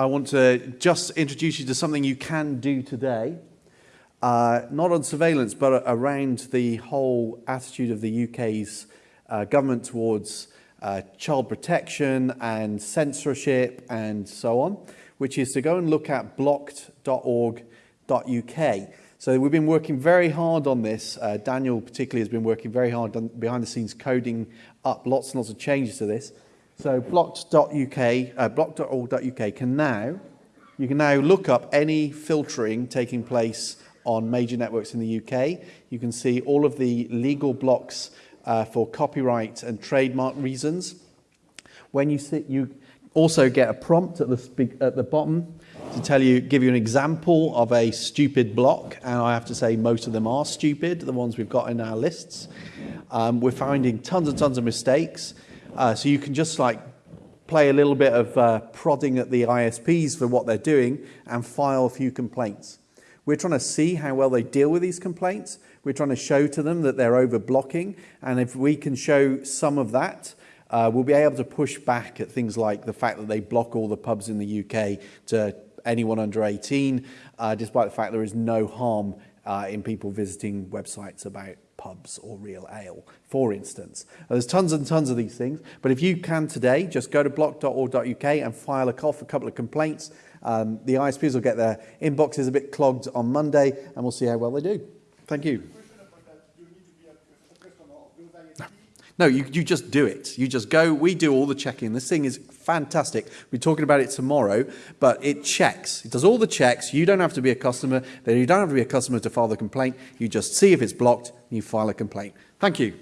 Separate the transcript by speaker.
Speaker 1: I want to just introduce you to something you can do today. Uh, not on surveillance, but around the whole attitude of the UK's uh, government towards uh, child protection and censorship and so on, which is to go and look at blocked.org.uk. So we've been working very hard on this. Uh, Daniel particularly has been working very hard behind the scenes coding up lots and lots of changes to this. So blocked.uk, uh, blocked.org.uk can now, you can now look up any filtering taking place on major networks in the UK. You can see all of the legal blocks uh, for copyright and trademark reasons. When you sit, you also get a prompt at the, at the bottom to tell you, give you an example of a stupid block, and I have to say most of them are stupid, the ones we've got in our lists. Um, we're finding tons and tons of mistakes, uh, so you can just like play a little bit of uh, prodding at the ISPs for what they're doing and file a few complaints. We're trying to see how well they deal with these complaints. We're trying to show to them that they're over blocking, and if we can show some of that, uh, we'll be able to push back at things like the fact that they block all the pubs in the UK to anyone under 18, uh, despite the fact there is no harm uh, in people visiting websites about pubs or real ale, for instance. there's tons and tons of these things, but if you can today, just go to blocked.org.uk and file a for a couple of complaints. Um, the ISPs will get their inboxes a bit clogged on Monday, and we'll see how well they do. Thank you. No, you, you just do it. You just go. We do all the checking. This thing is fantastic. We're talking about it tomorrow, but it checks. It does all the checks. You don't have to be a customer. You don't have to be a customer to file the complaint. You just see if it's blocked and you file a complaint. Thank you.